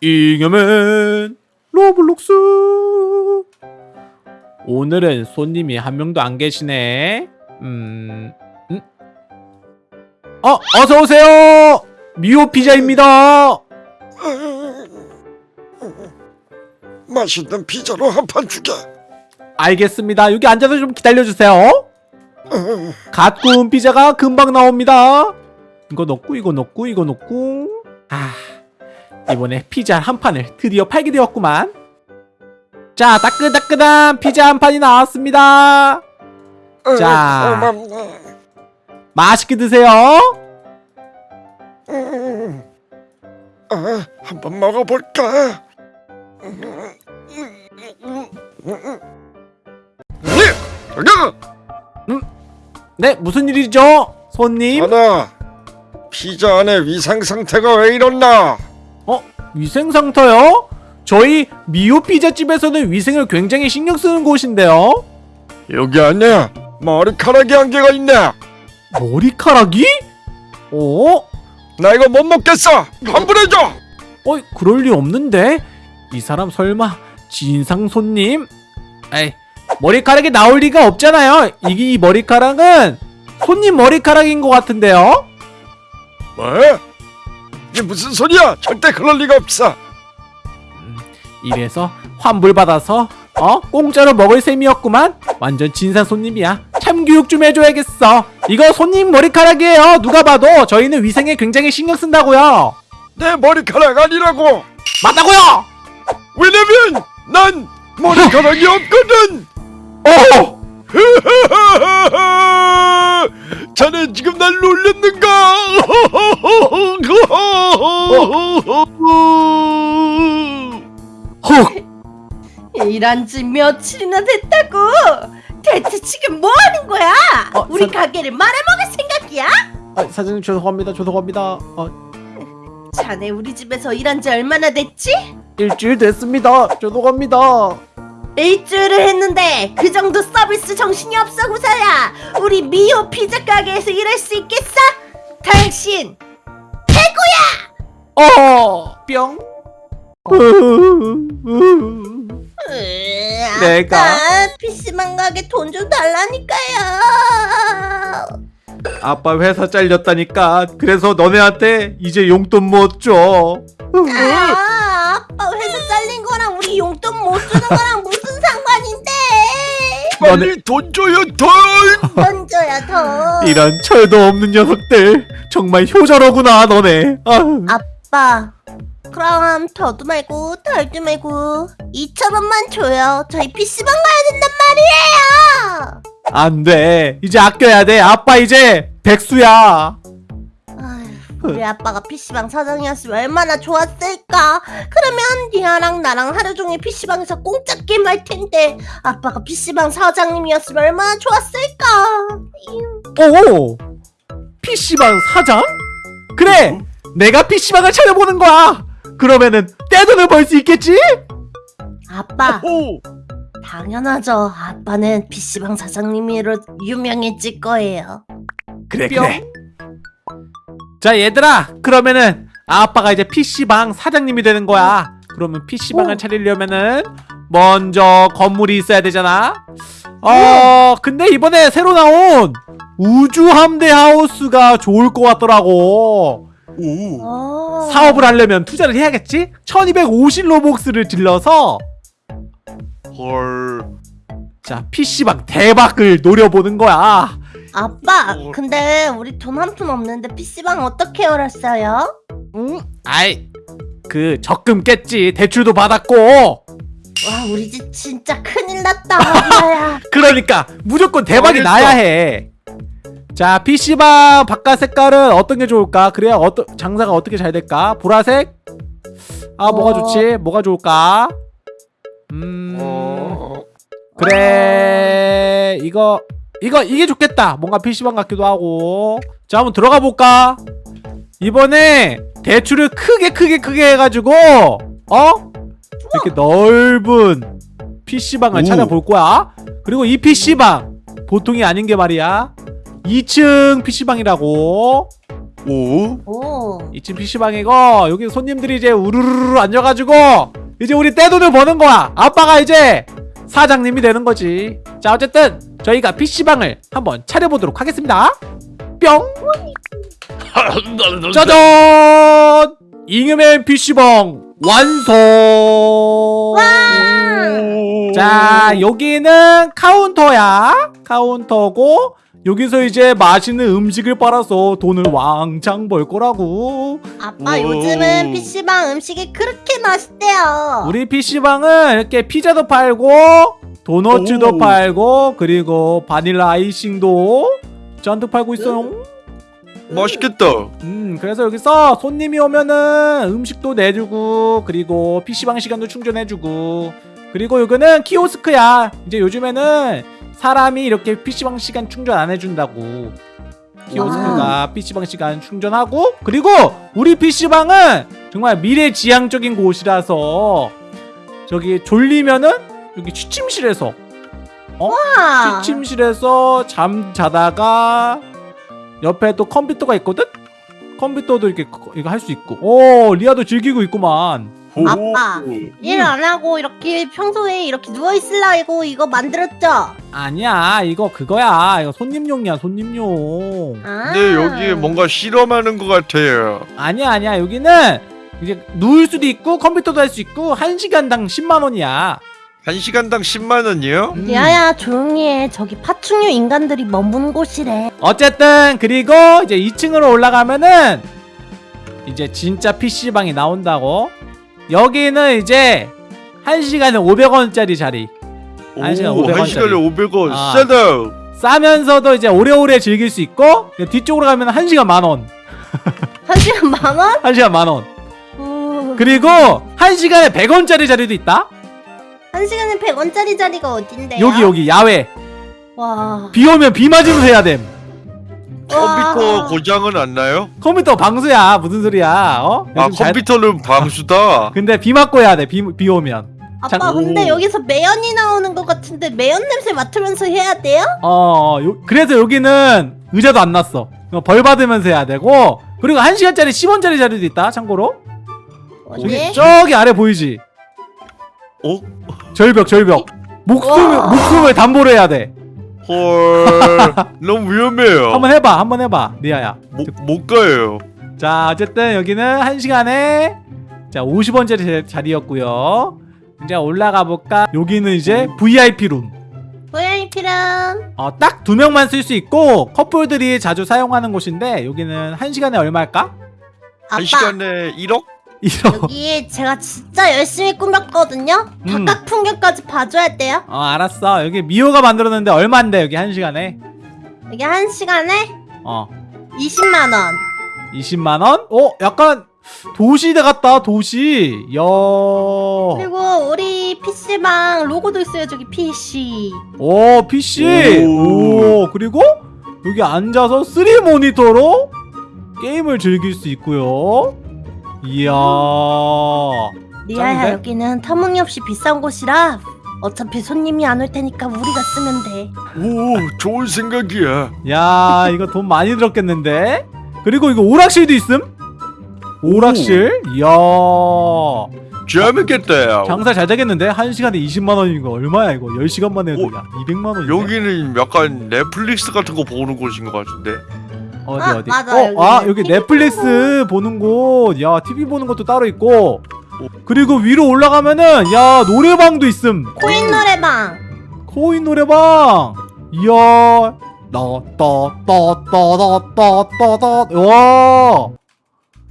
잉여맨 로블록스 오늘은 손님이 한 명도 안 계시네 음... 음? 어! 어서오세요! 미오 피자입니다 맛있는 피자로 한 판 주게. 알겠습니다 여기 앉아서 좀 기다려주세요 갓 구운 피자가 금방 나옵니다 이거 넣고 이거 넣고 이거 넣고 아 이번에 피자 한 판을 드디어 팔게 되었구만 자 따끈따끈한 피자 한 판이 나왔습니다 자. 맛있게 드세요 음. 아, 한번 먹어볼까? 네, 여기 네 무슨 일이죠 손님 하나. 피자 안에 위생 상태가 왜 이렇나? 어 위생상터요 저희 미오 피자집에서는 위생을 굉장히 신경 쓰는 곳인데요 여기 안에 머리카락이 한 개가 있네. 머리카락이 어 나 이거 못 먹겠어. 환불해줘. 어, 그럴 리 없는데? 이 사람 설마 진상 손님? 에이, 머리카락이 나올 리가 없잖아요. 이게 이 머리카락은 손님 머리카락인 것 같은데요? 뭐? 이게 무슨 소리야? 절대 그럴 리가 없어. 이래서 환불 받아서 어? 공짜로 먹을 셈이었구만? 완전 진상 손님이야. 참교육 좀 해줘야겠어. 이거 손님 머리카락이에요. 누가 봐도 저희는 위생에 굉장히 신경 쓴다고요. 내 머리카락 아니라고. 맞다고요! 왜냐면 난 머리카락이 없거든. 어! 자네 지금 날 놀렸는가? 헉! 일한 지 며칠이나 됐다고! 대체 지금 뭐 하는 거야? 어, 우리 사- 가게를 말아먹을 생각이야? 아, 사장님 죄송합니다. 죄송합니다. 어, 자네 우리 집에서 일한 지 얼마나 됐지? 일주일 됐습니다. 죄송합니다. 일주일을 했는데 그 정도 서비스 정신이 없어 구사야 우리 미호 피자 가게에서 일할 수 있겠어? 당신 어, 뿅. 으, 내가? 아빠 PC방 가게 돈 좀 달라니까요 아빠 회사 잘렸다니까. 그래서 너네한테 이제 용돈 못 줘. 아, 아빠 회사 잘린 거랑 우리 용돈 못 주는 거랑 무슨? 빨리 돈 줘요 돈. 돈 줘야 더. 이런 철도 없는 녀석들. 정말 효자로구나, 너네. 아, 아빠, 그럼 더도 말고 덜도 말고 2천 원만 줘요. 저희 PC방 가야 된단 말이에요. 안 돼. 이제 아껴야 돼. 아빠 이제 백수야. 우리 아빠가 PC방 사장이었으면 얼마나 좋았을까? 그러면 니아랑 나랑 하루 종일 PC방에서 공짜 게임 할 텐데 아빠가 PC방 사장님이었으면 얼마나 좋았을까? 오! PC방 사장? 그래! 내가 PC방을 차려보는 거야! 그러면은 떼돈을 벌 수 있겠지? 아빠, 오. 당연하죠. 아빠는 PC방 사장님으로 유명해질 거예요. 그래 그래 자 얘들아 그러면은 아빠가 이제 PC방 사장님이 되는 거야 그러면 PC방을 오. 차리려면은 먼저 건물이 있어야 되잖아 어 근데 이번에 새로 나온 우주 함대 하우스가 좋을 것 같더라고 오. 어. 사업을 하려면 투자를 해야겠지 1250 로벅스를 질러서 헐. 자 PC방 대박을 노려보는 거야 아빠, 어. 근데 우리 돈 한 푼 없는데 PC방 어떻게 열었어요? 응? 아이 그 적금 깼지 대출도 받았고 와, 우리 집 진짜 큰일 났다. 아빠야. 그러니까 무조건 대박이. 나야 해. 자 PC방 바깥 색깔은 어떤 게 좋을까? 그래야 어떤 장사가 어떻게 잘 될까? 보라색? 아 뭐가 어. 좋지? 뭐가 좋을까? 음 어. 그래 이거 이거 이게 좋겠다. 뭔가 PC방 같기도 하고. 자 한번 들어가 볼까? 이번에 대출을 크게 크게 크게 해가지고 어 이렇게 넓은 PC방을 오. 찾아볼 거야. 그리고 이 PC방 보통이 아닌 게 말이야. 2층 PC방이라고. 오. 오. 2층 PC방이고 여기 손님들이 이제 우르르르 앉아가지고 이제 우리 떼돈을 버는 거야 아빠가 이제 사장님이 되는 거지 자 어쨌든 저희가 PC방을 한번 차려보도록 하겠습니다. 뿅! 짜잔! 잉여맨 PC방 완성! 자 여기는 카운터야. 카운터고 여기서 이제 맛있는 음식을 빨아서 돈을 왕창 벌 거라고 아빠 오. 요즘은 PC방 음식이 그렇게 맛있대요. 우리 PC방은 이렇게 피자도 팔고 도너츠도 오. 팔고 그리고 바닐라 아이싱도 잔뜩 팔고 있어요 맛있겠다. 음 그래서 여기서 손님이 오면은 음식도 내주고 그리고 PC방 시간도 충전해주고 그리고 여기는 키오스크야 이제 요즘에는 사람이 이렇게 PC방 시간 충전 안 해준다고. 키오스크가 PC방 시간 충전하고 그리고 우리 PC방은 정말 미래지향적인 곳이라서 저기 졸리면은 여기 취침실에서 와. 취침실에서 잠 자다가 옆에 또 컴퓨터가 있거든? 컴퓨터도 이렇게 거- 이거 할 수 있고. 오 리아도 즐기고 있구만 아빠 일 안 하고 이렇게 평소에 이렇게 누워 있으려고 이거 만들었죠? 아니야 이거 그거야 이거 손님용이야 손님용 아. 근데 여기 뭔가 실험하는 것 같아요. 아니야 아니야 여기는 이제 누울 수도 있고 컴퓨터도 할 수 있고 한시간당 10만원이야 한 시간당 10만 원이요? 음. 야야 조용히 해. 저기 파충류 인간들이 머문 곳이래. 어쨌든 그리고 이제 2층으로 올라가면은 이제 진짜 PC방이 나온다고 여기는 이제 한시간에 500원짜리 자리 한 시간 500한 시간에 원짜리. 500원. 아. 싸다. 싸면서도 이제 오래오래 즐길 수 있고 뒤쪽으로 가면 한시간 만원 한 시간 만 원? 한시간 만원 우. 그리고 한시간에 100원짜리 자리도 있다 한 시간에 100원짜리 자리가 어딘데요? 여기 여기 야외 와. 비 오면 비 맞으면서 해야 됨 컴퓨터 와. 고장은 안 나요? 컴퓨터 방수야 무슨 소리야 어? 아 요즘 잘- 컴퓨터는 방수다. 근데 비 맞고 해야 돼비 비 오면 아빠 장- 근데 오. 여기서 매연이 나오는 것 같은데 매연 냄새 맡으면서 해야 돼요? 어, 요, 그래서 여기는 의자도 안 났어. 어, 벌 받으면서 해야 되고, 그리고 1시간짜리 10원짜리 자리도 있다, 참고로. 어디? 저기, 저기 아래 보이지? 어? 절벽, 절벽. 목숨, 와. 목숨을 담보로 해야 돼. 헐. 너무 위험해요. 한번 해봐, 한번 해봐, 리아야. 못, 못 가요. 자, 어쨌든 여기는 1시간에, 자, 50원짜리 자리였고요 이제 올라가 볼까? 여기는 이제 VIP룸. VIP는 어, 딱 두 명만 쓸 수 있고, 커플들이 자주 사용하는 곳인데, 여기는 1시간에 얼마일까? 아빠 한 시간에 1억? 이런. 여기 제가 진짜 열심히 꾸몄거든요. 음. 바깥 풍경까지 봐줘야 돼요. 어 알았어 여기 미호가 만들었는데 얼마인데 여기 한 시간에 여기 한 시간에 어 20만 원. 20만원? 어 약간 도시대 같다 도시 야 그리고 우리 PC방 로고도 있어요. 저기 PC. 오 PC 오. 오 그리고 여기 앉아서 3 모니터로 게임을 즐길 수 있고요 이야 리아야 짱인데? 여기는 터무니없이 비싼 곳이라 어차피 손님이 안 올 테니까 우리가 쓰면 돼. 오, 좋은 생각이야. 야 이거 돈 많이 들었겠는데 그리고 이거 오락실도 있음 오락실 이야 재밌겠다. 장사 잘 되겠는데? 한 시간에 20만 원인 거 얼마야 이거? 10시간만 해도 오, 야 200만 원이네. 여기는 약간 넷플릭스 같은 거 보는 곳인 것 같은데. 어디 아, 어디? 맞아, 어, 여기는 아 여기 넷플릭스 보는 곳. 야 TV 보는 것도 따로 있고. 그리고 위로 올라가면은 야 노래방도 있음. 코인 노래방. 코인 노래방. 이야. 나따따따따따따따. 와.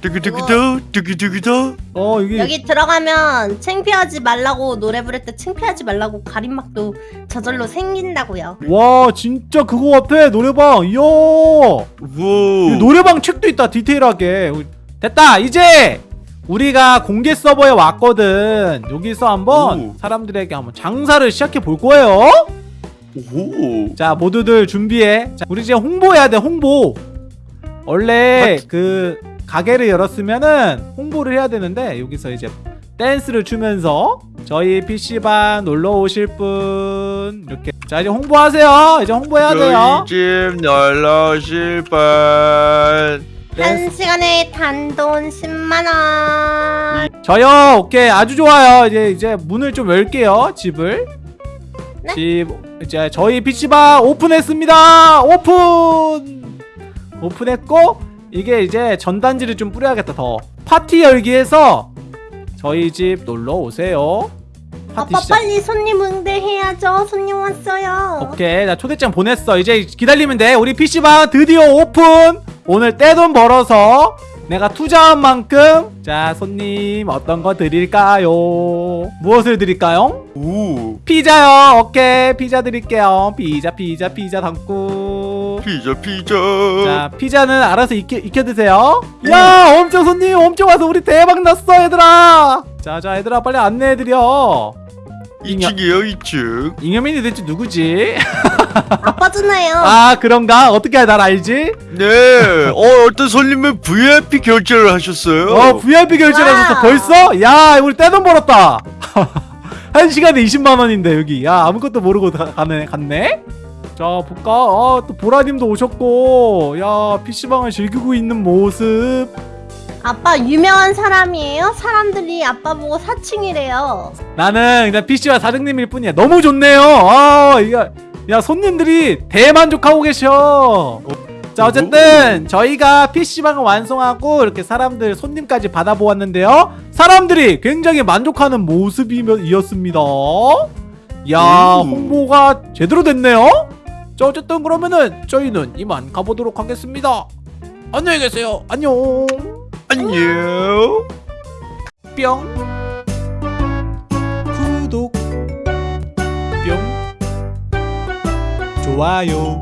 두기두기다, 두기두기다. 어 여기. 여기 들어가면 창피하지 말라고 노래 부를 때 창피하지 말라고 가림막도 저절로 생긴다고요. 와 진짜 그거 같아 노래방. 이야. 우와. 여기 노래방 책도 있다 디테일하게 됐다 이제 우리가 공개 서버에 왔거든 여기서 한번 오. 사람들에게 한번 장사를 시작해 볼 거예요 오. 자 모두들 준비해 자, 우리 이제 홍보해야 돼 홍보 원래 그 가게를 열었으면은 홍보를 해야 되는데 여기서 이제 댄스를 추면서 저희 PC방 놀러 오실 분 이렇게. 자 이제 홍보하세요. 이제 홍보해야 돼요. 저희 집 놀러 오실 분. 한 시간에 단돈 10만 원. 저요 오케이. 아주 좋아요. 이제 이제 문을 좀 열게요 집을. 네? 집 이제 저희 PC방 오픈했습니다. 오픈! 오픈했고 이게 이제 전단지를 좀 뿌려야겠다 더. 파티 열기에서 저희 집 놀러 오세요. 파티 아빠 시작. 빨리 손님 응대해야죠. 손님 왔어요. 오케이 나 초대장 보냈어. 이제 기다리면 돼. 우리 PC방 드디어 오픈! 오늘 떼돈 벌어서 내가 투자한 만큼. 자 손님 어떤 거 드릴까요? 무엇을 드릴까요? 오 피자요. 오케이 피자 드릴게요. 피자 피자 피자 담고 피자 피자. 자 피자는 알아서 익혀, 익혀 드세요. 야 엄청 손님 엄청 와서 우리 대박 났어 얘들아. 자자 얘들아 빨리 안내해드려. 2층이에요 2층. 잉여민이 대체 누구지? 아빠잖아요. 아 그런가? 어떻게 날 알지? 네. 어, 어떤 손님은 VIP 결제를 하셨어요. 어 VIP 결제하셨어. 와우. 벌써? 야 우리 떼돈 벌었다. 한 시간에 20만 원인데 여기. 야 아무것도 모르고 가, 가네 갔네 자 볼까? 아 또 보라님도 오셨고. 야 PC방을 즐기고 있는 모습. 아빠 유명한 사람이에요? 사람들이 아빠 보고 사칭이래요. 나는 그냥 PC방 사장님일 뿐이야. 너무 좋네요. 아 이거 야 손님들이 대만족하고 계셔. 자 어쨌든 저희가 PC방을 완성하고 이렇게 사람들 손님까지 받아보았는데요. 사람들이 굉장히 만족하는 모습이었습니다. 야 오. 홍보가 제대로 됐네요 자 어쨌든 그러면은 저희는 이만 가보도록 하겠습니다. 안녕히 계세요. 안녕. 안녕. 뿅. 구독. 뿅. 좋아요.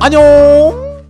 안녕